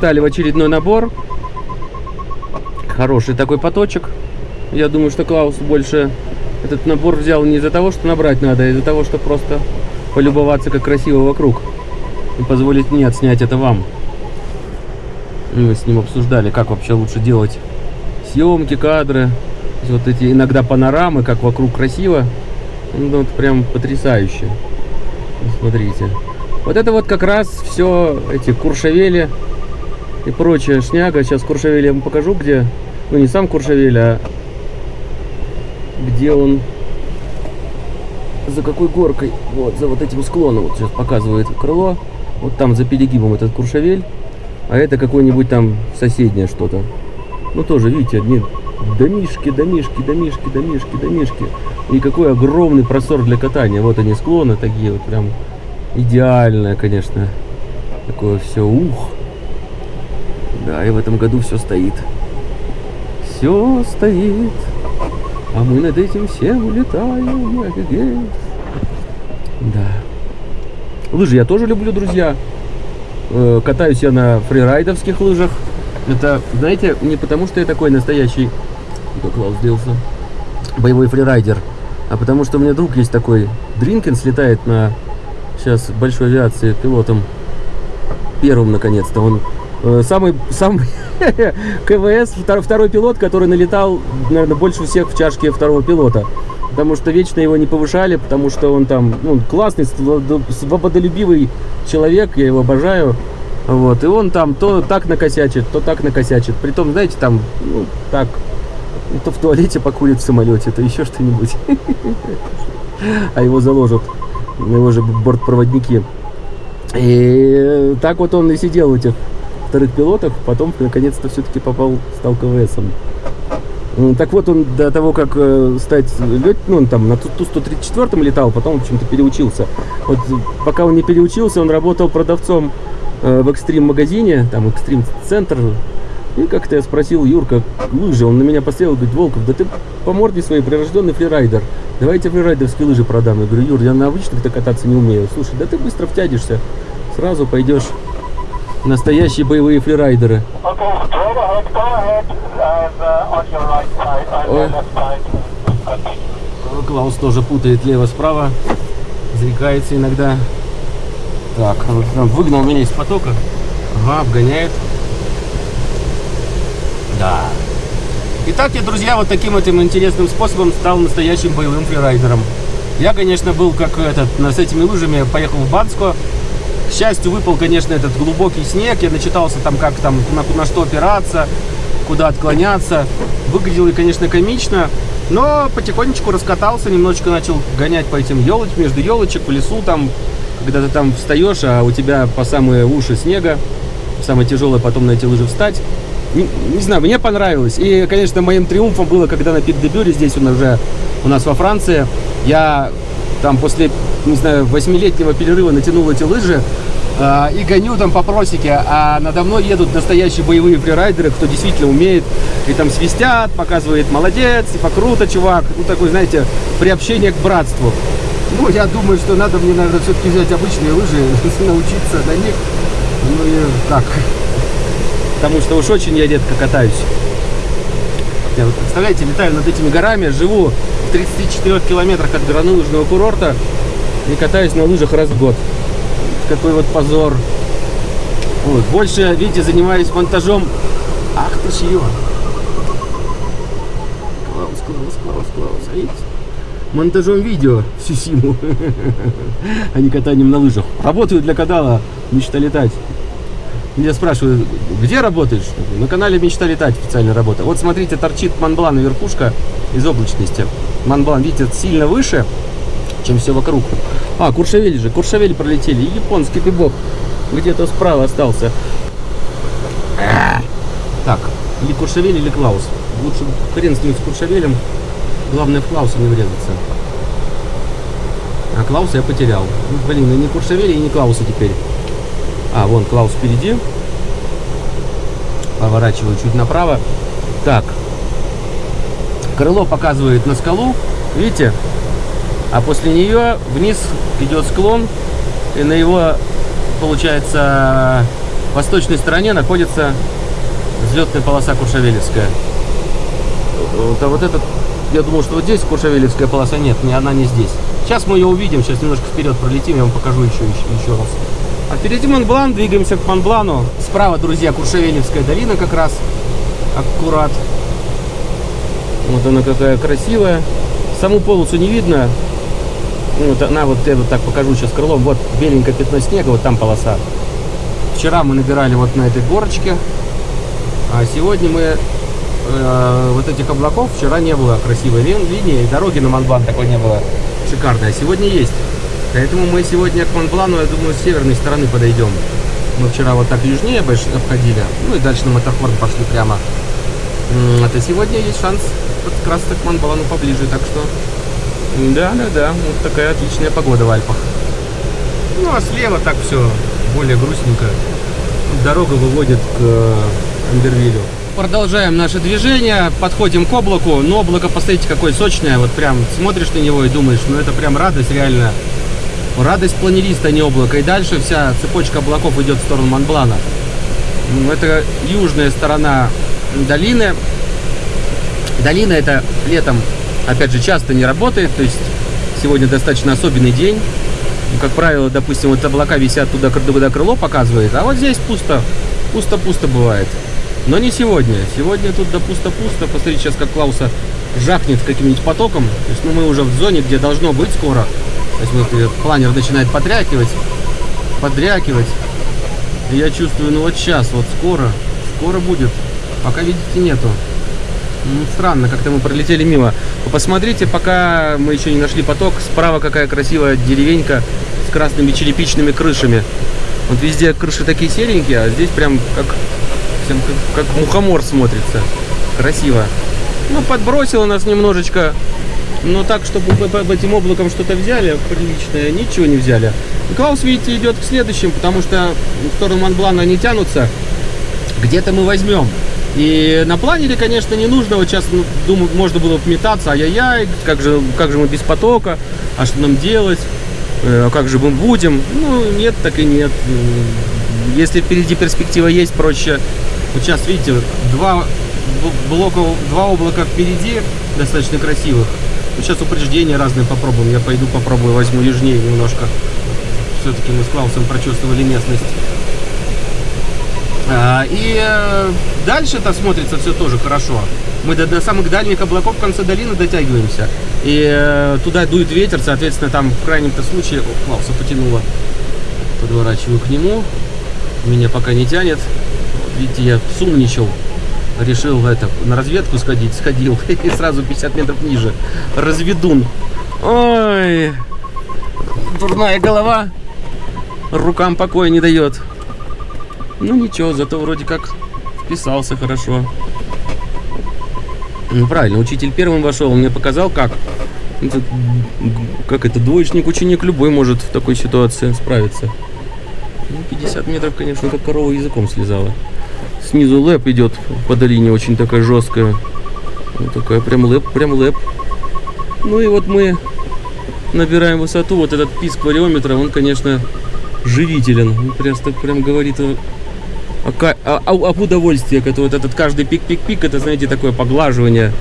Мы встали в очередной набор. Хороший такой поточек. Я думаю, что Клаус больше этот набор взял не из-за того, что набрать надо, а из-за того, что просто полюбоваться, как красиво вокруг. И позволить мне отснять это вам. Мы с ним обсуждали, как вообще лучше делать съемки, кадры. Вот эти иногда панорамы, как вокруг красиво. Ну, вот прям потрясающе. Смотрите. Вот это вот как раз все эти куршавели и прочая шняга. Сейчас куршавель я вам покажу, где... Ну, не сам куршавель, а где он... За какой горкой? Вот, за вот этим склоном. Вот сейчас показывает крыло. Вот там за перегибом этот куршавель. А это какой-нибудь там соседнее что-то. Ну, тоже, видите, одни домишки, домишки, домишки, домишки, домишки. И какой огромный простор для катания. Вот они склоны такие вот прям идеальное, конечно. Такое все ух. Да, и в этом году все стоит. Все стоит. А мы над этим всем улетаем. Да. Лыжи я тоже люблю, друзья. Э, катаюсь я на фрирайдовских лыжах. Это, знаете, не потому, что я такой настоящий... Кто Клаус делся? Боевой фрирайдер. А потому что у меня друг есть такой. Дринкин слетает на сейчас большой авиации пилотом. Первым, наконец-то. Он самый, самый КВС, второй, второй пилот, который налетал, наверное, больше всех в чашке второго пилота. Потому что вечно его не повышали, потому что он там ну, классный, свободолюбивый человек, я его обожаю. Вот, и он там то так накосячит, то так накосячит. Притом, знаете, там, ну, так, то в туалете покурит в самолете, то еще что-нибудь. А его заложат, его же бортпроводники. И так вот он и сидел у этих вторых пилотов, потом наконец-то все-таки попал, стал КВСом. Так вот, он до того, как э, стать лет, ну, он там на Ту-134 летал, потом, в общем-то, переучился. Вот пока он не переучился, он работал продавцом э, в экстрим-магазине, там, экстрим-центр. И как-то я спросил Юрка, лыжи, он на меня посмотрел, говорит, Волков, да ты по морде своей прирожденный фрирайдер. Давайте фрирайдерские лыжи продам. Я говорю, Юр, я на обычных-то кататься не умею. Слушай, да ты быстро втянешься, сразу пойдешь настоящие боевые фрирайдеры. Ой. Клаус тоже путает лево-справа, зарекается иногда. Так, он выгнал меня из потока. Ага, обгоняет. Да. Итак, я, друзья, вот таким этим интересным способом стал настоящим боевым фрирайдером. Я, конечно, был как этот, с этими лыжами, поехал в Банско, к счастью, выпал, конечно, этот глубокий снег. Я начитался там, как там, на, на что опираться, куда отклоняться. Выглядело, конечно, комично. Но потихонечку раскатался, немножечко начал гонять по этим елочкам, между елочек, по лесу там. Когда ты там встаешь, а у тебя по самые уши снега. Самое тяжелое потом на эти лыжи встать. Не, не знаю, мне понравилось. И, конечно, моим триумфом было, когда на Пик-де-Бюре, здесь он уже у нас во Франции, я там после, не знаю, восьмилетнего перерыва натянул эти лыжи, Uh, и гоню там по просеке, а надо мной едут настоящие боевые фрирайдеры, кто действительно умеет, и там свистят, показывает, молодец, типа круто, чувак, ну такой, знаете, приобщение к братству. Ну, я думаю, что надо мне, наверное, все-таки взять обычные лыжи, научиться на них, ну и так, потому что уж очень я редко катаюсь. Я вот, представляете, летаю над этими горами, живу в 34 километрах от горнолыжного курорта и катаюсь на лыжах раз в год. Какой вот позор. Вот. Больше, видите, занимаюсь монтажом. Ах ты ж ее. Клаус, Клаус, Клаус, Клаус. А видите? Монтажом видео всю симу, а не катанием на лыжах. Работаю для канала «Мечта летать». Меня спрашивают, где работаешь? На канале «Мечта летать» официальная работа. Вот смотрите, торчит Монблан верхушка из облачности. Монблан, видите, сильно выше, чем все вокруг. А, Куршавель же, Куршавель пролетели. Японский ты бог где-то справа остался. Так, или Куршавель, или Клаус. Лучше хрен с ним, с Куршавелем. Главное в Клауса не врезаться. А Клауса я потерял. Ну, блин, и не Куршавеля, и не Клауса теперь. А, вон Клаус впереди. Поворачиваю чуть направо. Так. Крыло показывает на скалу. Видите? А после нее вниз идет склон. И на его, получается, восточной стороне находится взлетная полоса Куршавелевская. Вот, а вот этот, я думал, что вот здесь Куршавелевская полоса нет, не, она не здесь. Сейчас мы ее увидим, сейчас немножко вперед пролетим, я вам покажу еще, еще, еще раз. А впереди Монблан, двигаемся к Монблану. Справа, друзья, Куршавелевская долина как раз, аккурат. Вот она какая красивая. Саму полосу не видно. Вот она, вот я вот так покажу сейчас крылом. Вот беленькое пятно снега, вот там полоса. Вчера мы набирали вот на этой горочке. А сегодня мы э, вот этих облаков вчера не было красивой линии, дороги на Монблан такой не было шикарной, а сегодня есть. Поэтому мы сегодня к Монблану, я думаю, с северной стороны подойдем. Мы вчера вот так южнее обходили, ну и дальше на Маттерхорн пошли прямо. Это сегодня есть шанс как раз к Монблану поближе, так что... Да, да, да, вот такая отличная погода в Альпах. Ну а слева так все более грустненько. Дорога выводит к э, Амбервилю. Продолжаем наше движение, подходим к облаку. Но облако, посмотрите, какое сочное. Вот прям смотришь на него и думаешь, ну это прям радость реально. Радость планериста, а не облако. И дальше вся цепочка облаков идет в сторону Монблана. Это южная сторона долины. Долина это летом, опять же, часто не работает. То есть сегодня достаточно особенный день. Ну, как правило, допустим, вот облака висят туда, куда крыло показывает. А вот здесь пусто. Пусто-пусто бывает. Но не сегодня. Сегодня тут да пусто-пусто. Посмотрите сейчас, как Клауса жахнет каким-нибудь потоком. То есть, ну, мы уже в зоне, где должно быть скоро. То есть, вот планер начинает подрякивать, подрякивать. И я чувствую, ну вот сейчас, вот скоро, скоро будет. Пока, видите, нету. Ну, странно, как-то мы пролетели мимо. Посмотрите, пока мы еще не нашли поток. Справа какая красивая деревенька с красными черепичными крышами. Вот везде крыши такие серенькие, а здесь прям как как, как мухомор смотрится. Красиво. Ну, подбросило нас немножечко. Но так, чтобы мы по этим облаком что-то взяли приличное, ничего не взяли. Клаус, видите, идет к следующим, потому что в сторону Монблана не тянутся. Где-то мы возьмем. И на планере, конечно, не нужно. Вот сейчас, ну, думаю, можно было метаться. Ай-яй-яй, как же, как же мы без потока? А что нам делать? Э, а как же мы будем? Ну, нет, так и нет. Если впереди перспектива есть, проще вот сейчас, видите, два блока, два облака впереди, достаточно красивых. Вот сейчас упреждения разные попробуем. Я пойду попробую, возьму южнее немножко. Все-таки мы с Клаусом прочувствовали местность. А, и э, дальше это смотрится все тоже хорошо. Мы до, до самых дальних облаков в конце долины дотягиваемся. И э, туда дует ветер, соответственно, там в крайнем-то случае... О, Клауса потянуло. Подворачиваю к нему. Меня пока не тянет видите, я сумничал, решил это, на разведку сходить, сходил, и сразу 50 метров ниже. Разведун. Ой, дурная голова, рукам покоя не дает. Ну ничего, зато вроде как вписался хорошо. Ну правильно, учитель первым вошел, мне показал как. Это, как это, двоечник, ученик любой может в такой ситуации справиться. Ну, 50 метров, конечно, как корова языком слезала. Снизу лэп идет по долине, очень такая жесткая. Вот такая прям лэп, прям лэп. Ну и вот мы набираем высоту. Вот этот писк вариометра, он, конечно, живителен. Он прям, прям говорит об удовольствии. Это вот этот каждый пик-пик-пик, это, знаете, такое поглаживание,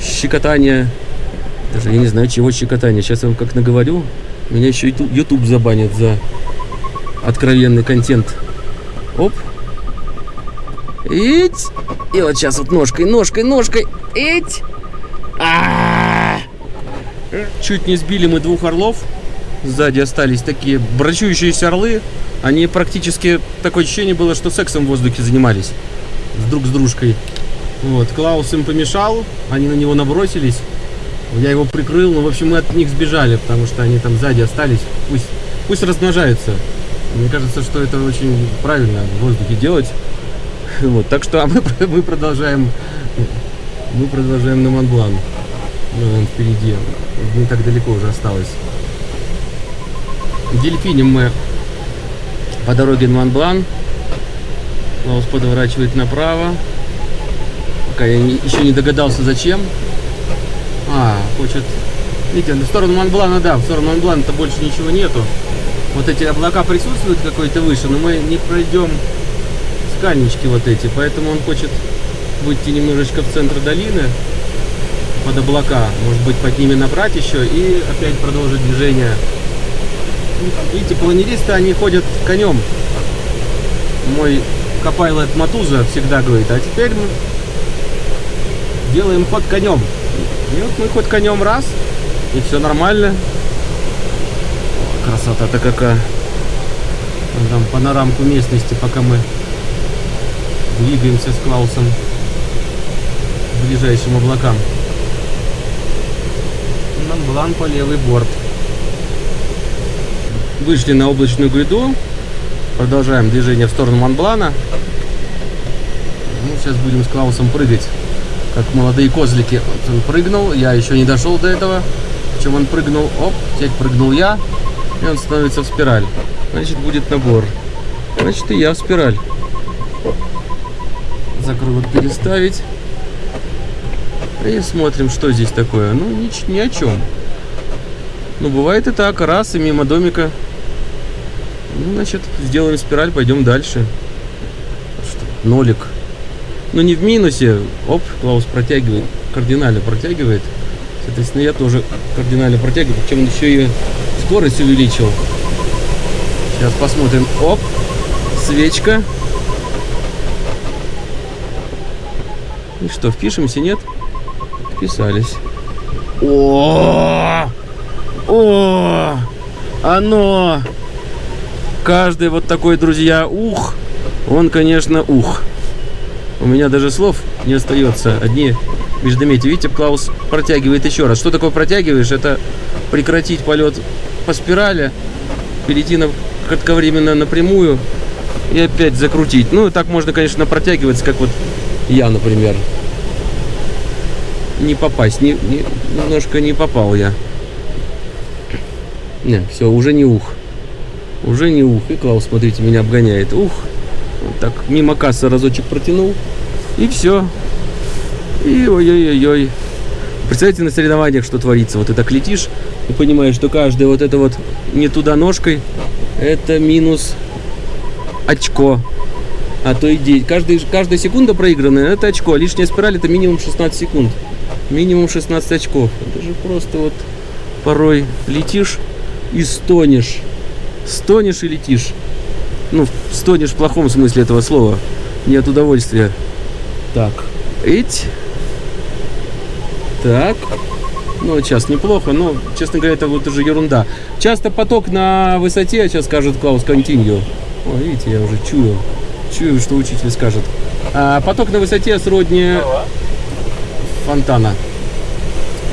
щекотание. Даже я не знаю, чего щекотание. Сейчас я вам как наговорю. Меня еще YouTube забанит за откровенный контент. Оп. Ить. И вот сейчас вот ножкой, ножкой, ножкой. Ить. А -а -а. Чуть не сбили мы двух орлов. Сзади остались такие брачующиеся орлы. Они практически, такое ощущение было, что сексом в воздухе занимались. Друг с дружкой. Вот, Клаус им помешал. Они на него набросились. Я его прикрыл. Ну, в общем, мы от них сбежали, потому что они там сзади остались. Пусть, пусть размножаются. Мне кажется, что это очень правильно в воздухе делать. Вот, так что а мы, мы продолжаем мы продолжаем на Монблан. Ну, он впереди. Не так далеко уже осталось. Дельфинем мы по дороге на Монблан. Лаус подворачивает направо. Пока я не, еще не догадался, зачем. А, хочет... Видите, в сторону Монблана, да, в сторону Монблана-то больше ничего нету. Вот эти облака присутствуют какой-то выше, но мы не пройдем скальнички вот эти, поэтому он хочет выйти немножечко в центр долины под облака, может быть под ними набрать еще и опять продолжить движение. Видите, планеристы, они ходят конем. Мой Копайлот Матуза всегда говорит, а теперь мы делаем ход конем. И вот мы ход конем раз, и все нормально. Красота-то какая. Там панорамку местности, пока мы двигаемся с Клаусом к ближайшим облакам. Монблан по левый борт. Вышли на облачную гряду. Продолжаем движение в сторону Монблана. Ну, сейчас будем с Клаусом прыгать, как молодые козлики. Вот он прыгнул, я еще не дошел до этого. Чем он прыгнул, оп, теперь прыгнул я, и он становится в спираль. Значит, будет набор. Значит, и я в спираль. Закрылок переставить. И смотрим, что здесь такое. Ну, ни, ни о чем. Ну, бывает и так. Раз, и мимо домика. Ну, значит, сделаем спираль, пойдем дальше. Что? Нолик. Ну, не в минусе. Оп, Клаус протягивает. Кардинально протягивает. Соответственно, я тоже кардинально протягиваю. Причем он еще и скорость увеличил. Сейчас посмотрим. Оп, свечка. И что, впишемся, нет? Вписались. О, о, оно. Каждый вот такой, друзья, ух, он, конечно, ух. У меня даже слов не остается. Одни междометия. Видите, Клаус протягивает еще раз. Что такое протягиваешь? Это прекратить полет по спирали, перейти на кратковременно напрямую и опять закрутить. Ну, так можно, конечно, протягиваться, как вот я, например. Не попасть, не, не, немножко не попал я. Не, все, уже не ух. Уже не ух. И Клаус, смотрите, меня обгоняет. Ух. Вот так, мимо кассы разочек протянул. И все. И ой-ой-ой-ой. Представляете, на соревнованиях что творится? Вот ты так летишь и понимаешь, что каждая вот это вот не туда ножкой, это минус очко. А то и 9. Каждый, каждая секунда проигранная, это очко. А лишняя спираль это минимум 16 секунд. Минимум 16 очков. Это же просто вот порой летишь и стонешь. Стонешь и летишь. Ну, стонешь в плохом смысле этого слова. Не от удовольствия. Так. Эть. Так. Ну, сейчас неплохо, но, честно говоря, это вот уже ерунда. Часто поток на высоте, сейчас скажет Клаус, continue. О, видите, я уже чую. Чую, что учитель скажет. А, поток на высоте сродни фонтана.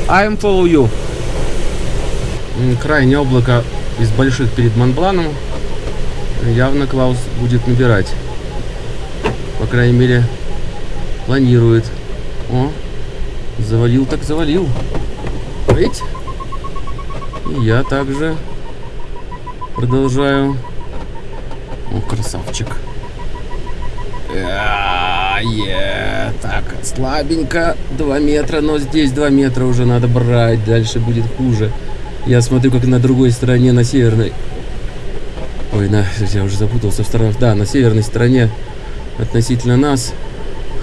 I'm follow you. Крайнее облако из больших перед Монбланом. Явно Клаус будет набирать. По крайней мере, планирует. О, завалил так завалил. Ведь? И я также продолжаю. О, красавчик. Е, так, слабенько. 2 метра, но здесь 2 метра уже надо брать. Дальше будет хуже. Я смотрю, как на другой стороне, на северной. Ой, на, я уже запутался в сторонах. Да, на северной стороне относительно нас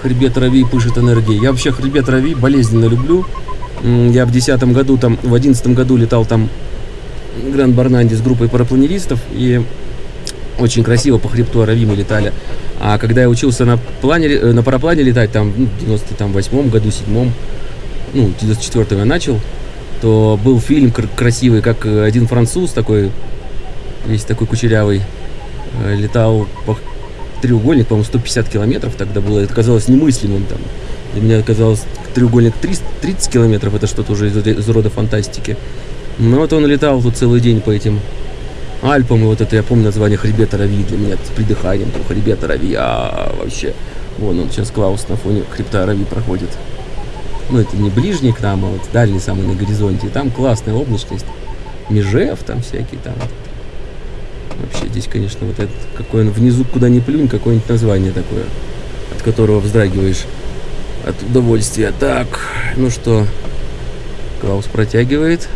хребет Рави пышет энергией. Я вообще хребет Рави болезненно люблю. Я в десятом году, там, в одиннадцатом году летал там Гранд Барнанди с группой парапланеристов. И очень красиво по хребту Рави мы летали. А когда я учился на, плане, э, на параплане летать, там, ну, в 98 году, седьмом, ну, 94 я начал, то был фильм красивый, как один француз такой, весь такой кучерявый, э, летал по треугольник, по-моему, 150 километров тогда было. Это казалось немыслимым там. Для меня казалось треугольник 300, 30 километров, это что-то уже из, из рода фантастики. Но вот он летал тут целый день по этим Альпам, и вот это я помню название хребета Рави для меня с придыханием, там хребета Рави, а вообще. Вон он сейчас Клаус на фоне хребта Рави проходит. Ну, это не ближний к нам, а вот дальний самый на горизонте. И там классная облачность. Межев там всякие там. Вообще здесь, конечно, вот этот, какой он внизу, куда ни плюнь, какое-нибудь название такое, от которого вздрагиваешь от удовольствия. Так, ну что, Клаус протягивает.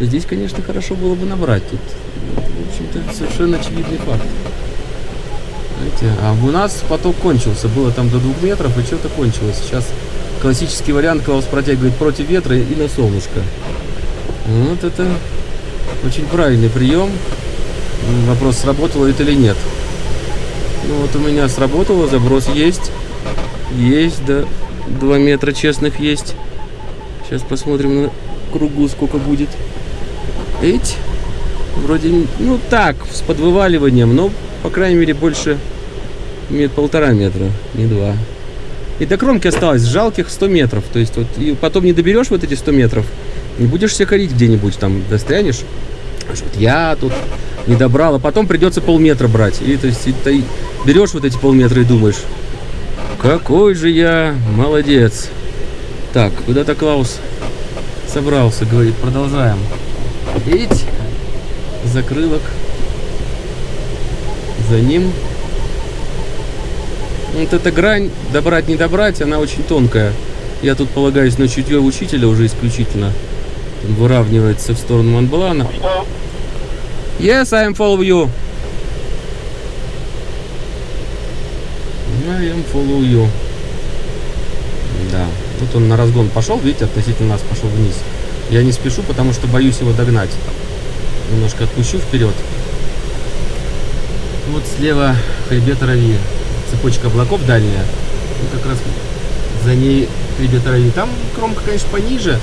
Здесь, конечно, хорошо было бы набрать. Тут, в общем-то, совершенно очевидный факт. Знаете, а у нас поток кончился. Было там до двух метров, и что-то кончилось. Сейчас классический вариант Клаус протягивает против ветра и на солнышко. Вот это очень правильный прием. Вопрос, сработало это или нет. Ну вот у меня сработало, заброс есть. Есть, да. Два метра честных есть. Сейчас посмотрим на кругу, сколько будет. Эть. Вроде, ну так, с подвываливанием, но, по крайней мере, больше мет, полтора метра, не два. И до кромки осталось жалких 100 метров. То есть вот и потом не доберешь вот эти 100 метров, не будешь себя корить где-нибудь, там застрянешь. Вот я тут не добрал, а потом придется полметра брать. И то есть и, ты берешь вот эти полметра и думаешь, какой же я молодец. Так, куда-то Клаус собрался, говорит, продолжаем. Видите? Закрылок. За ним. Вот эта грань, добрать, не добрать, она очень тонкая. Я тут полагаюсь на чутье учителя уже исключительно. Он выравнивается в сторону Монблана. Yes, I am follow you. I am follow you. Да. Вот он на разгон пошел, видите, относительно нас пошел вниз. Я не спешу, потому что боюсь его догнать. Немножко отпущу вперед. Вот слева хребет Рави. Цепочка облаков дальняя. И как раз за ней хребет Рави. Там кромка, конечно, пониже,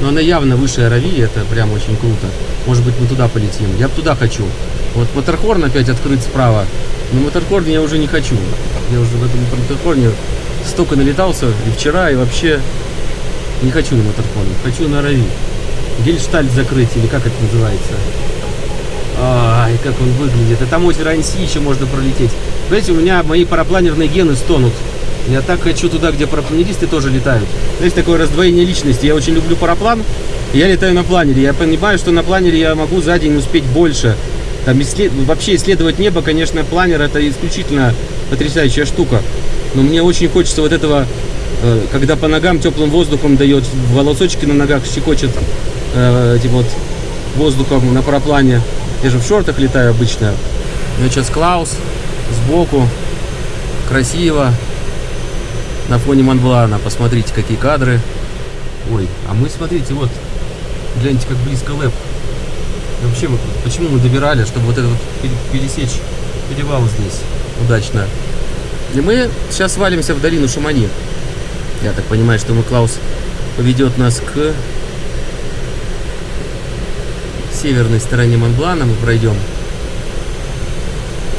но она явно выше Рави. Это прям очень круто. Может быть, мы туда полетим. Я туда хочу. Вот Матерхорн опять открыт справа. Но Матерхорн я уже не хочу. Я уже в этом Матерхорне столько налетался и вчера, и вообще не хочу на Матерхорн. Хочу на Рави. Гельштальт закрыть, или как это называется. Ай, как он выглядит. А там озеро Анси еще можно пролететь. Знаете, у меня мои парапланерные гены стонут. Я так хочу туда, где парапланеристы тоже летают. Есть такое раздвоение личности. Я очень люблю параплан. Я летаю на планере. Я понимаю, что на планере я могу за день успеть больше. Там исслед... Вообще исследовать небо, конечно, планер это исключительно потрясающая штука. Но мне очень хочется вот этого, э, когда по ногам теплым воздухом дает, волосочки на ногах щекочет э, этим вот воздухом на параплане. Я же в шортах летаю обычно. Ну, сейчас Клаус сбоку. Красиво. На фоне Монблана. Посмотрите, какие кадры. Ой, а мы, смотрите, вот. Гляньте, как близко лэп. Вообще, почему мы добирали, чтобы вот этот вот пересечь перевал здесь удачно. И мы сейчас свалимся в долину Шамани. Я так понимаю, что мы Клаус поведет нас к северной стороне Монблана мы пройдем.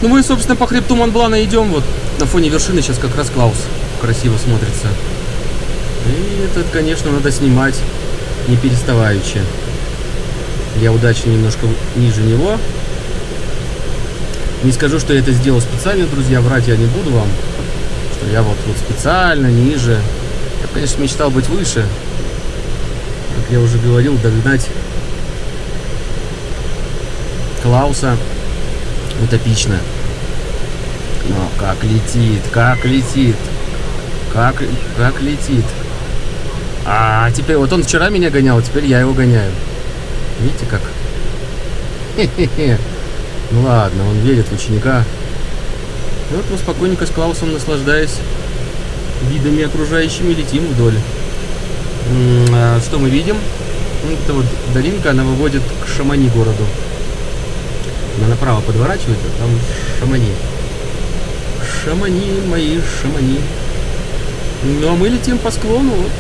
Ну мы, собственно, по хребту Монблана идем. Вот на фоне вершины сейчас как раз Клаус красиво смотрится. И этот, конечно, надо снимать не переставаючи. Я удачно немножко ниже него. Не скажу, что я это сделал специально, друзья, врать я не буду вам. Что я вот, вот специально ниже. Я, конечно, мечтал быть выше. Как я уже говорил, догнать Клауса утопично. Но как летит, как летит, как, как летит. А теперь, вот он вчера меня гонял, теперь я его гоняю. Видите как? Хе-хе-хе. Ну ладно, он верит в ученика. И вот мы спокойненько с Клаусом, наслаждаясь видами окружающими, летим вдоль. А что мы видим? Это вот долинка, она выводит к Шамани городу. Она направо подворачивает, а там Шамани. Шамани, мои Шамани. Ну, а мы летим по склону. Вот,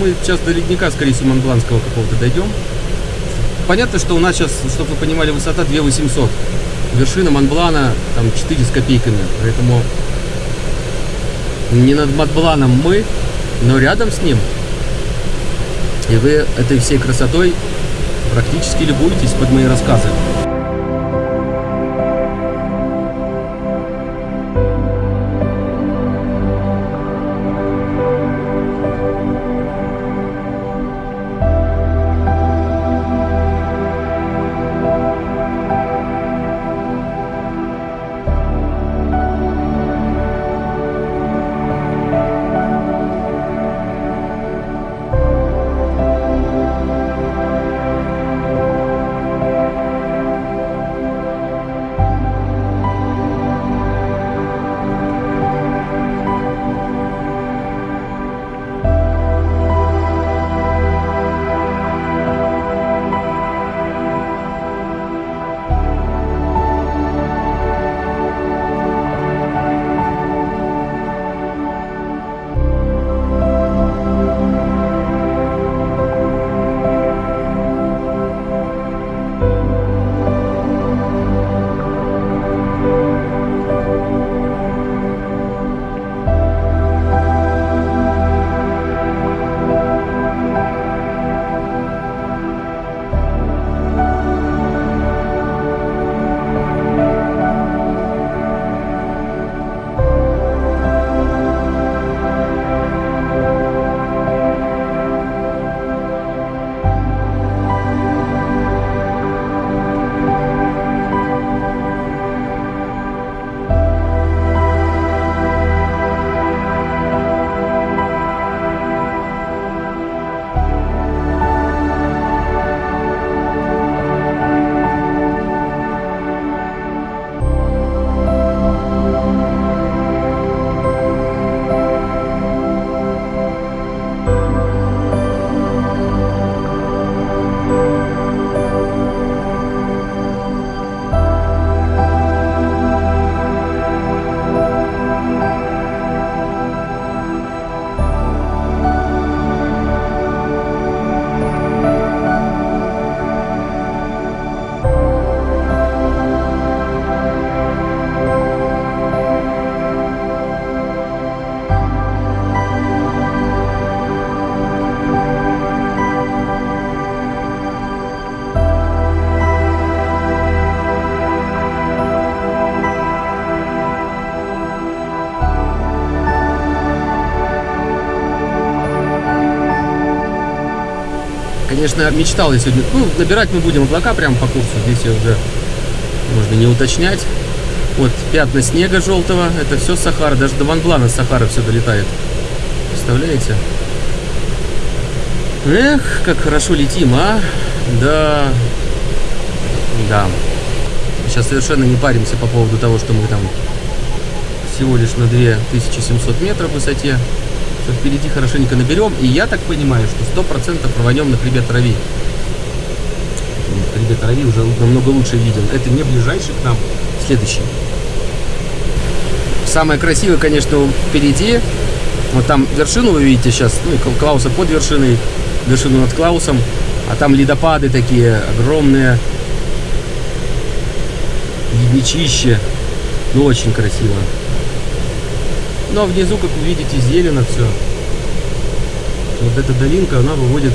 мы сейчас до ледника, скорее всего, Монбланского какого-то дойдем. Понятно, что у нас сейчас, чтобы вы понимали, высота 2800. Вершина Монблана там 4 с копейками. Поэтому не над Монбланом мы, но рядом с ним. И вы этой всей красотой практически любуетесь под мои рассказы. Честно, мечтал я сегодня. Ну, набирать мы будем облака прямо по курсу. Здесь уже можно не уточнять. Вот пятна снега желтого, это все Сахара. Даже до Монблана Сахара все долетает. Представляете? Эх, как хорошо летим, а? Да. Да. Сейчас совершенно не паримся по поводу того, что мы там всего лишь на 2700 метров в высоте. Что впереди хорошенько наберем. И я так понимаю, что 100% рванем на хребет Рави. Хребет Рави уже намного лучше виден. Это не ближайший к нам, следующий. Самое красивое, конечно, впереди. Вот там вершину вы видите сейчас, ну и Клауса под вершиной, вершину над Клаусом. А там ледопады такие огромные, ледничище. Ну, очень красиво. Но внизу, как вы видите, зелено все. Вот эта долинка, она выводит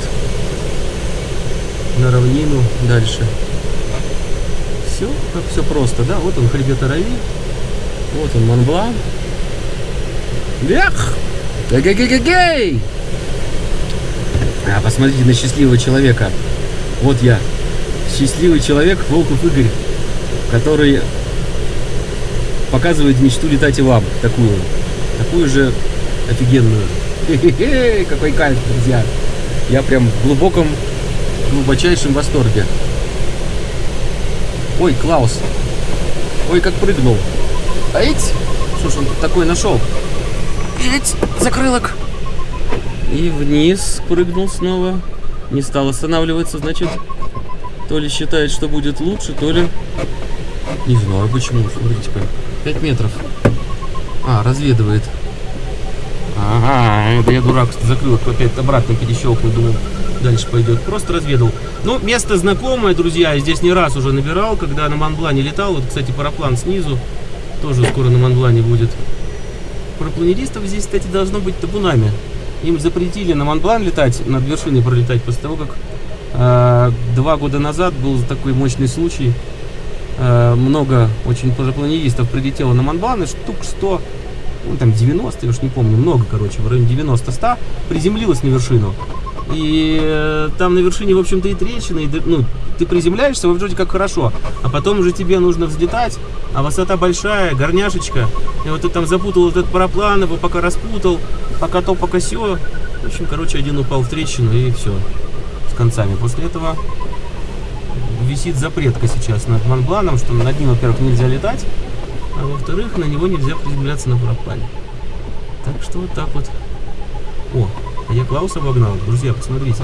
на равнину дальше. Все, как все просто, да? Вот он хребет Арави. Вот он Монблан. Эх! Гей-гей-гей-гей! А, посмотрите на счастливого человека. Вот я. Счастливый человек Волков Игорь, который показывает мечту летать и вам. Такую. Такую же офигенную. Хе-хе-хе, какой кайф, друзья. Я прям в глубоком, глубочайшем восторге. Ой, Клаус. Ой, как прыгнул. Что ж он тут такой нашел? Ать! Закрылок. И вниз прыгнул снова. Не стал останавливаться, значит, то ли считает, что будет лучше, то ли... Не знаю почему, смотрите-ка. 5 метров. А, разведывает. Ага, это я дурак, закрыл опять обратно перещелкнул, думаю, дальше пойдет. Просто разведал. Ну, место знакомое, друзья, я здесь не раз уже набирал, когда на Монблане летал. Вот, кстати, параплан снизу тоже скоро на Монблане будет. Парапланеристов здесь, кстати, должно быть табунами. Им запретили на Монблан летать, над вершиной пролетать, после того, как э, два года назад был такой мощный случай. Э, много очень парапланеристов прилетело на Монблан, и штук 100 ну, там 90, я уж не помню, много, короче, в районе 90-100, приземлилась на вершину. И э, там на вершине, в общем-то, и трещины, и, ну, ты приземляешься, вроде как хорошо, а потом уже тебе нужно взлетать, а высота большая, горняшечка, и вот ты там запутал этот параплан, его пока распутал, пока то, пока все. В общем, короче, один упал в трещину, и все, с концами. После этого висит запретка сейчас над Монбланом, что над ним, во-первых, нельзя летать, а во-вторых, на него нельзя приземляться на параплане. Так что вот так вот. О, а я Клауса обогнал. Друзья, посмотрите.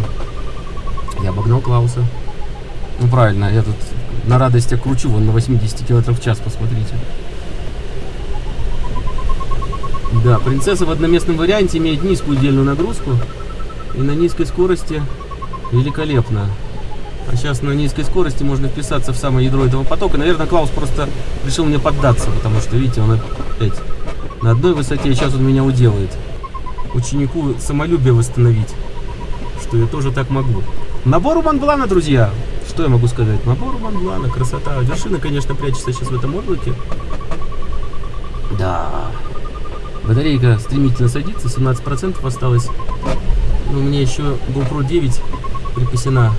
Я обогнал Клауса. Ну правильно, я тут на радости кручу вон на 80 км в час, посмотрите. Да, принцесса в одноместном варианте имеет низкую удельную нагрузку и на низкой скорости великолепно. А сейчас на низкой скорости можно вписаться в самое ядро этого потока. Наверное, Клаус просто решил мне поддаться, потому что, видите, он опять на одной высоте, и сейчас он меня уделает. Ученику самолюбие восстановить, что я тоже так могу. Набор у Монблана, друзья. Что я могу сказать? Набор у Монблана, красота. Вершина, конечно, прячется сейчас в этом облаке. Да. Батарейка стремительно садится, 17% осталось. Но у меня еще GoPro 9 припасена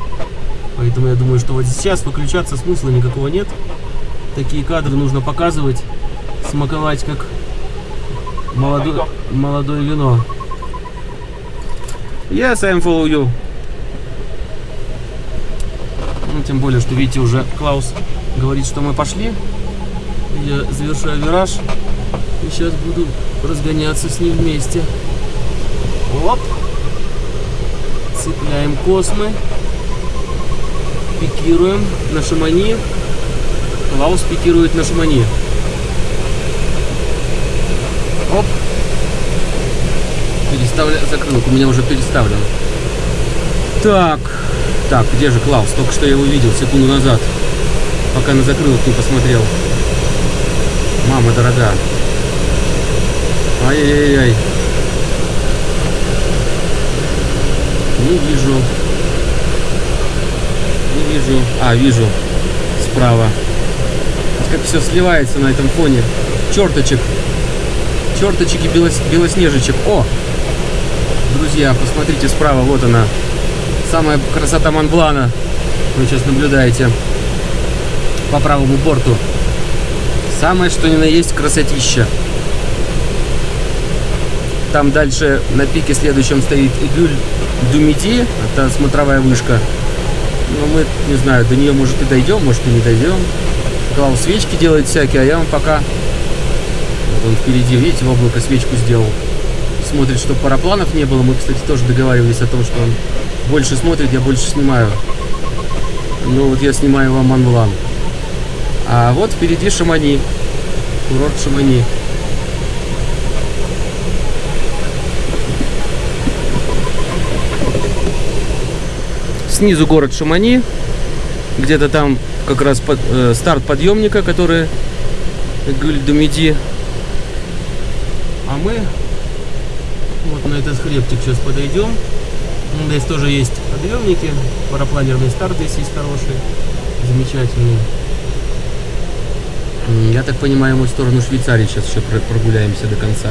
Поэтому я думаю, что вот сейчас выключаться смысла никакого нет. Такие кадры нужно показывать, смаковать как молодое, молодое вино. Yes, I'm follow you. Ну, тем более, что видите, уже Клаус говорит, что мы пошли. Я завершаю вираж. И сейчас буду разгоняться с ним вместе. Оп. Цепляем космы пикируем на Шамани. Клаус пикирует на Шамани. Оп. Переставля... Закрылок у меня уже переставлен. Так. Так, где же Клаус? Только что я его видел секунду назад. Пока на закрылок не посмотрел. Мама дорога. Ай-яй-яй. Не вижу вижу. А, вижу. Справа. Как все сливается на этом фоне. Черточек. Черточек и белос... белоснежечек. О! Друзья, посмотрите справа, вот она. самая красота Монблана. Вы сейчас наблюдаете по правому борту. Самое что ни на есть красотища. Там дальше на пике следующем стоит Игюль Думиди. Это смотровая вышка. Но мы, не знаю, до нее может и дойдем, может и не дойдем. Клаус свечки делает всякие, а я вам пока... Вот он впереди, видите, в облако свечку сделал. Смотрит, чтобы парапланов не было. Мы, кстати, тоже договаривались о том, что он больше смотрит, я больше снимаю. Ну вот я снимаю вам Монблан. А вот впереди Шамани. Курорт Шамани. Снизу город Шамани. Где-то там как раз под, э, старт подъемника, который Гюльдумиди. А мы вот на этот хребтик сейчас подойдем. Здесь тоже есть подъемники. Парапланерный старт здесь есть хороший. Замечательный. Я так понимаю, мы в сторону Швейцарии сейчас еще прогуляемся до конца.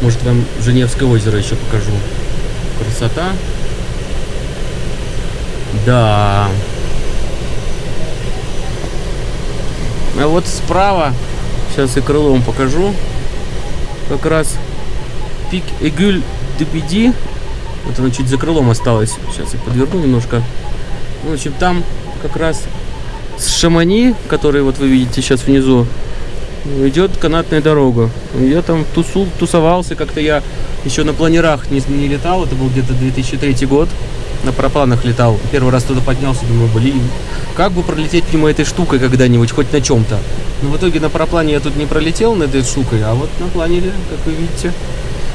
Может, вам Женевское озеро еще покажу. Красота. Да. А вот справа, сейчас и крылом покажу, как раз пик Эгюль Дебиди. Вот оно чуть за крылом осталось. Сейчас я подверну немножко. В общем, там как раз с Шамани, который вот вы видите сейчас внизу, идет канатная дорога. Я там тусу, тусовался, как-то я еще на планерах не, не летал, это был где-то 2003 год, на парапланах летал. Первый раз туда поднялся, думаю, блин, как бы пролететь мимо этой штукой когда-нибудь, хоть на чем-то. Но в итоге на параплане я тут не пролетел на этой штукой, а вот на планере, как вы видите.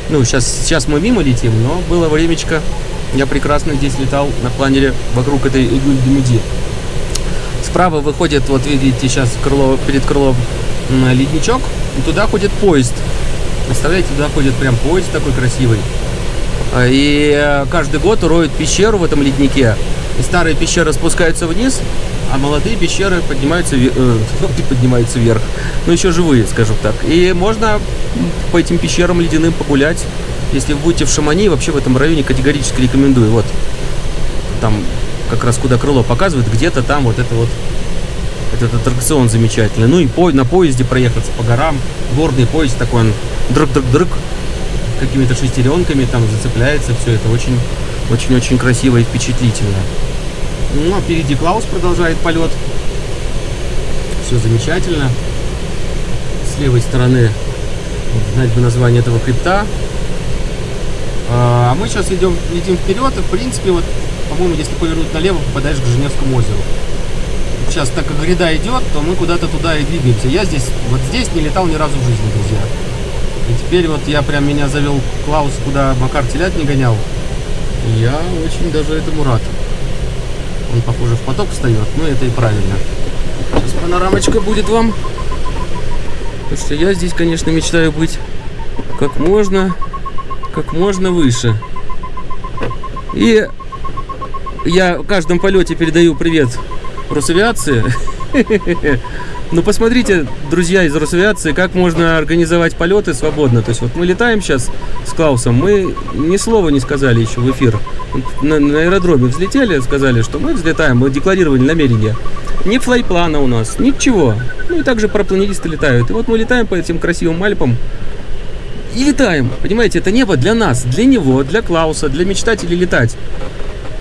Ну, сейчас, сейчас мы мимо летим, но было времечко, я прекрасно здесь летал на планере вокруг этой Игуль-Демиди. Справа выходит, вот видите, сейчас крыло, перед крылом ледничок, и туда ходит поезд. Представляете, туда ходит прям поезд такой красивый. А, и э, каждый год роют пещеру в этом леднике. И старые пещеры спускаются вниз, а молодые пещеры поднимаются, э, поднимаются вверх. Ну, еще живые, скажем так. И можно по этим пещерам ледяным погулять. Если вы будете в Шамани, вообще в этом районе категорически рекомендую. Вот там как раз куда крыло показывает, где-то там вот это вот этот аттракцион замечательный. Ну и по, на поезде проехаться по горам. Горный поезд такой, он дрык-дрык-дрык, какими-то шестеренками там зацепляется. Все это очень, очень-очень красиво и впечатлительно. Ну, а впереди Клаус продолжает полет. Все замечательно. С левой стороны, знать бы название этого хребта. А мы сейчас идем, летим вперед, и в принципе вот по-моему, если повернуть налево, попадаешь к Женевскому озеру. Сейчас, так как гряда идет, то мы куда-то туда и двигаемся. Я здесь, вот здесь не летал ни разу в жизни, друзья. И теперь вот я прям меня завел Клаус, куда Макар телят не гонял. И я очень даже этому рад. Он, похоже, в поток встает, но это и правильно. Сейчас панорамочка будет вам. Потому что я здесь, конечно, мечтаю быть как можно, как можно выше. И я в каждом полете передаю привет Росавиации. Ну, посмотрите, друзья из Росавиации, как можно организовать полеты свободно. То есть, вот мы летаем сейчас с Клаусом, мы ни слова не сказали еще в эфир. На, на аэродроме взлетели, сказали, что мы взлетаем, мы декларировали намерение. Ни флайплана у нас, ничего. Ну, и также парапланеристы летают. И вот мы летаем по этим красивым Альпам. И летаем. Понимаете, это небо для нас, для него, для Клауса, для мечтателей летать.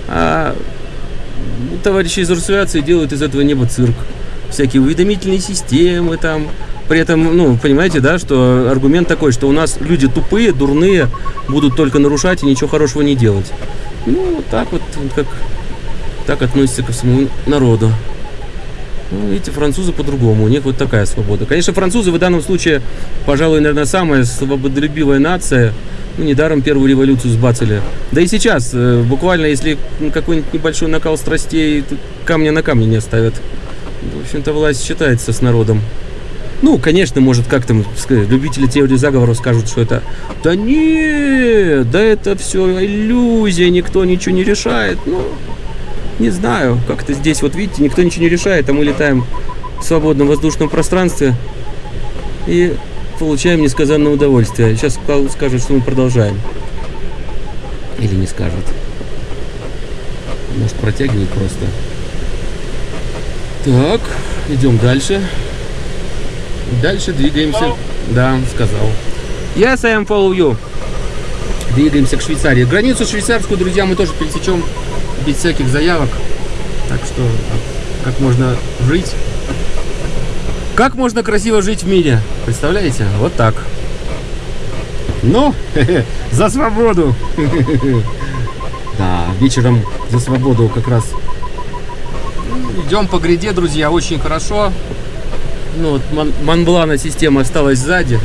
А товарищи из Росавиации делают из этого неба цирк. Всякие уведомительные системы там. При этом, ну, понимаете, да, что аргумент такой, что у нас люди тупые, дурные, будут только нарушать и ничего хорошего не делать. Ну, вот так вот, как так относится ко всему народу. Ну, видите, французы по-другому, у них вот такая свобода. Конечно, французы в данном случае, пожалуй, наверное, самая свободолюбивая нация, ну, недаром первую революцию сбацали. Да и сейчас, э, буквально, если какой-нибудь небольшой накал страстей, камня на камне не оставят. В общем-то, власть считается с народом. Ну, конечно, может, как там любители теории заговоров скажут, что это... Да нет, да это все иллюзия, никто ничего не решает. Ну, не знаю, как-то здесь, вот видите, никто ничего не решает, а мы летаем в свободном воздушном пространстве. И получаем несказанное удовольствие. Сейчас скажет, что мы продолжаем. Или не скажет. Может протягивает просто. Так, идем дальше. Дальше двигаемся. Да, сказал. Yes, I am follow you. Двигаемся к Швейцарии. Границу швейцарскую, друзья, мы тоже пересечем без всяких заявок. Так что, как можно жить? Как можно красиво жить в мире? Представляете? Вот так. Ну, за свободу! Да, вечером за свободу как раз идем по гряде, друзья, очень хорошо. Ну, вот Мон Монблана система осталась сзади.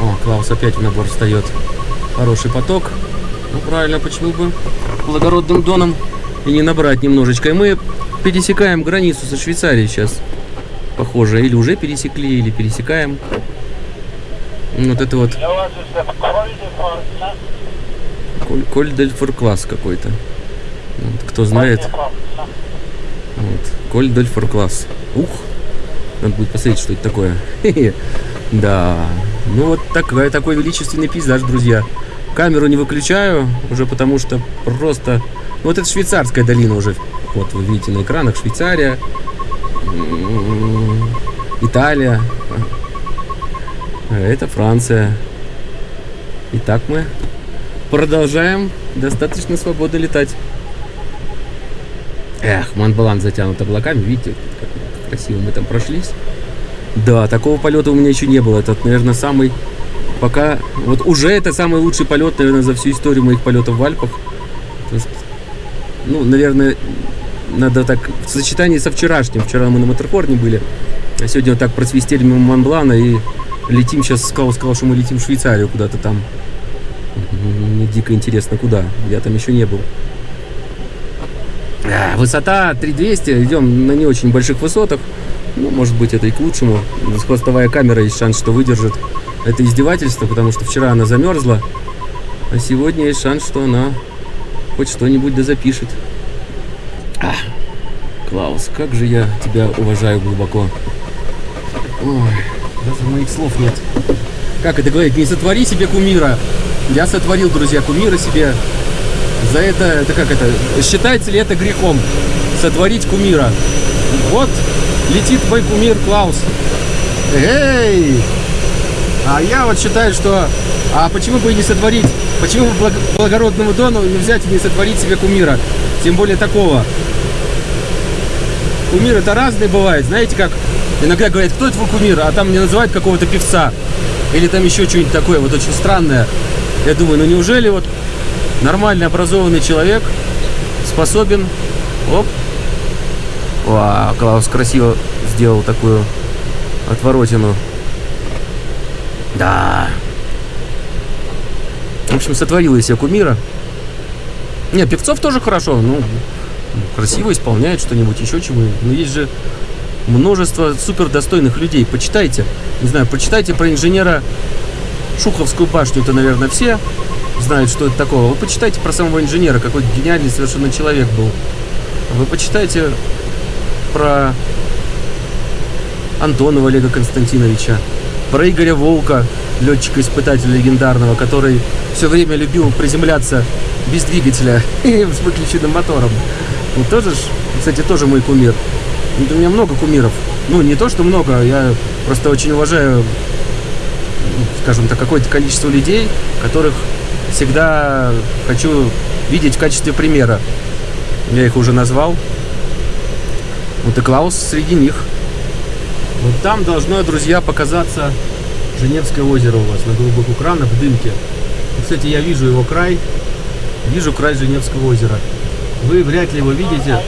О, Клаус опять в набор встает. Хороший поток. Ну, правильно, почему бы благородным доном и не набрать немножечко. И мы пересекаем границу со Швейцарией сейчас. Похоже, или уже пересекли, или пересекаем. Вот это вот Коль, Коль дель Форкласс какой-то. Кто знает. Коль дель Форкласс. Ух! Надо будет посмотреть, что это такое. Да. Ну вот такой, такой величественный пейзаж, друзья. Камеру не выключаю, уже потому что просто... Ну, вот это швейцарская долина уже. Вот вы видите на экранах Швейцария. Италия. Это Франция. Итак, мы продолжаем достаточно свободно летать. Эх, Монблан затянут облаками, видите, как красиво мы там прошлись. Да, такого полета у меня еще не было. Это, наверное, самый... Пока... Вот уже это самый лучший полет, наверное, за всю историю моих полетов в Альпах. Есть, ну, наверное, надо так... В сочетании со вчерашним. Вчера мы на Матерхорне были. А сегодня вот так просвистели мимо Монблана и летим сейчас. Сказал, сказал, что мы летим в Швейцарию куда-то там. Мне дико интересно, куда. Я там еще не был. А, высота 3200. Идем на не очень больших высотах. Ну, может быть, это и к лучшему. Хвостовая камера есть шанс, что выдержит это издевательство, потому что вчера она замерзла, а сегодня есть шанс, что она хоть что-нибудь да запишет. А, Клаус, как же я тебя уважаю глубоко. Ой, даже моих слов нет. Как это говорить? Не сотвори себе кумира. Я сотворил, друзья, кумира себе. За это, это как это, считается ли это грехом? Сотворить кумира. Вот летит твой кумир Клаус. Эй! А я вот считаю, что... А почему бы и не сотворить? Почему бы благородному Дону не взять и не сотворить себе кумира? Тем более такого. Кумир это разные бывает. Знаете, как иногда говорят, кто твой кумир? А там не называют какого-то певца. Или там еще что-нибудь такое, вот очень странное. Я думаю, ну неужели вот нормальный образованный человек способен... Оп, Вау, Клаус красиво сделал такую отворотину. Да. В общем, сотворил из себя кумира. Не, певцов тоже хорошо, ну, красиво исполняет что-нибудь, еще чего. Но есть же множество супер достойных людей. Почитайте, не знаю, почитайте про инженера Шуховскую башню, это, наверное, все знают, что это такое. Вы почитайте про самого инженера, какой гениальный совершенно человек был. Вы почитайте про Антонова Олега Константиновича, про Игоря Волка, летчика-испытателя легендарного, который все время любил приземляться без двигателя и с выключенным мотором. Ну, тоже, кстати, тоже мой кумир. У меня много кумиров. Ну, не то, что много, я просто очень уважаю, скажем так, какое-то количество людей, которых всегда хочу видеть в качестве примера. Я их уже назвал. Вот и Клаус среди них. Вот там должно, друзья, показаться Женевское озеро у вас на голубых экранах в дымке. Кстати, я вижу его край. Вижу край Женевского озера. Вы вряд ли его видите.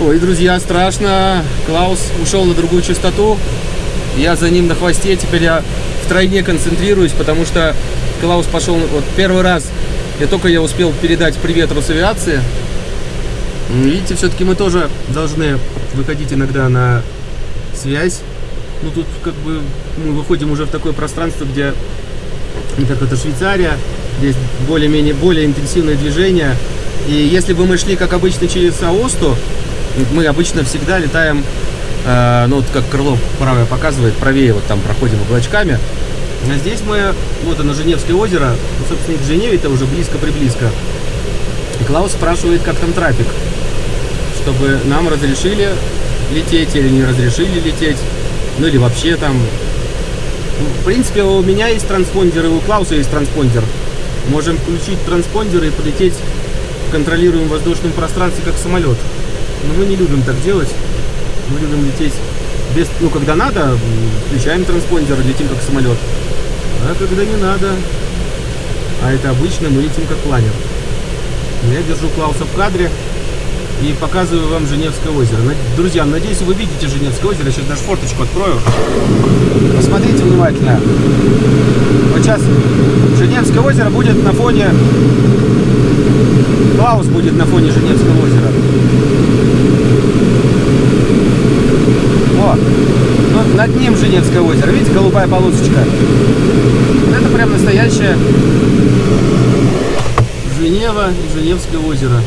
Ой, друзья, страшно. Клаус ушел на другую частоту. Я за ним на хвосте. Теперь я втройне концентрируюсь, потому что Клаус пошел... Вот первый раз я только я успел передать привет Росавиации. Видите, все-таки мы тоже должны выходить иногда на связь. Ну, тут как бы мы выходим уже в такое пространство, где, как это Швейцария, здесь более-менее более интенсивное движение. И если бы мы шли, как обычно, через Аосту, мы обычно всегда летаем, э, ну, вот как крыло правое показывает, правее вот там проходим облачками. А здесь мы, вот оно, Женевское озеро, ну, собственно, к Женеве это уже близко-приблизко. Клаус спрашивает, как там трафик, чтобы нам разрешили лететь или не разрешили лететь, ну или вообще там. Ну, В принципе, у меня есть транспондер, и у Клауса есть транспондер. Можем включить транспондер и полететь в контролируемом воздушном пространстве, как самолет. Но мы не любим так делать. Мы любим лететь без, ну, когда надо, включаем транспондер, летим как самолет. А когда не надо, а это обычно мы летим как планер. Я держу Клауса в кадре и показываю вам Женевское озеро. Друзья, надеюсь, вы видите Женевское озеро. Сейчас даже форточку открою. Посмотрите внимательно. Вот сейчас Женевское озеро будет на фоне... Клаус будет на фоне Женевского озера. О, ну, над ним Женевское озеро. Видите, голубая полосочка? Вот Это прям настоящее Женева и Женевское озеро.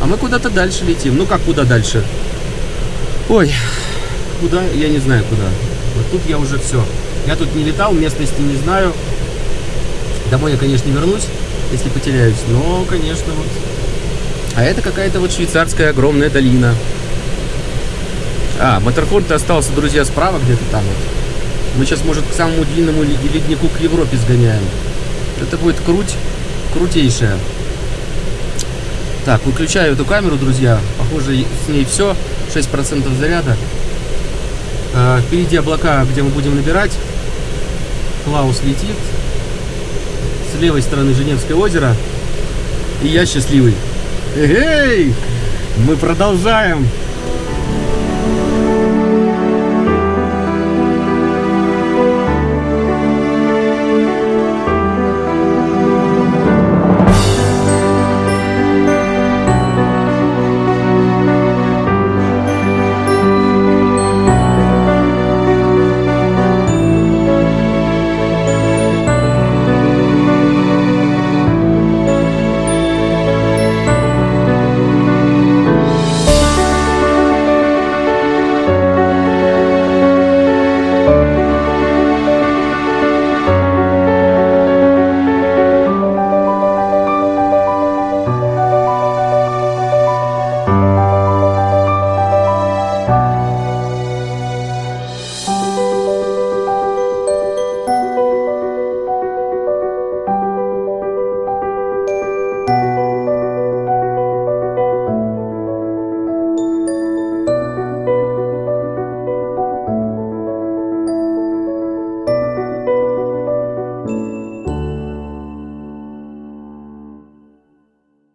А мы куда-то дальше летим. Ну как куда дальше? Ой, куда? Я не знаю куда. Вот тут я уже все. Я тут не летал, местности не знаю. Домой я, конечно, не вернусь, если потеряюсь. Но, конечно, вот. А это какая-то вот швейцарская огромная долина. А, Матерхорн остался, друзья, справа где-то там вот. Мы сейчас, может, к самому длинному ли- леднику к Европе сгоняем. Это будет круть, крутейшая. Так, выключаю эту камеру, друзья. Похоже, с ней все. 6% заряда. А, впереди облака, где мы будем набирать. Клаус летит. С левой стороны Женевское озеро. И я счастливый. Эй! Мы продолжаем